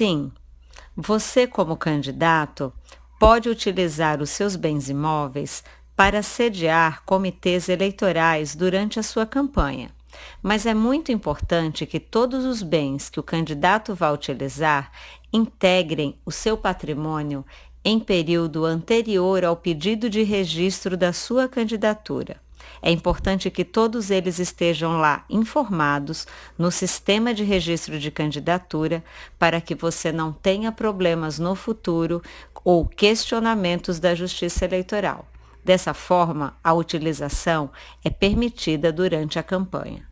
Sim, você, como candidato, pode utilizar os seus bens imóveis para sediar comitês eleitorais durante a sua campanha. Mas é muito importante que todos os bens que o candidato vai utilizar integrem o seu patrimônio em período anterior ao pedido de registro da sua candidatura. É importante que todos eles estejam lá informados no sistema de registro de candidatura para que você não tenha problemas no futuro ou questionamentos da Justiça Eleitoral. Dessa forma, a utilização é permitida durante a campanha.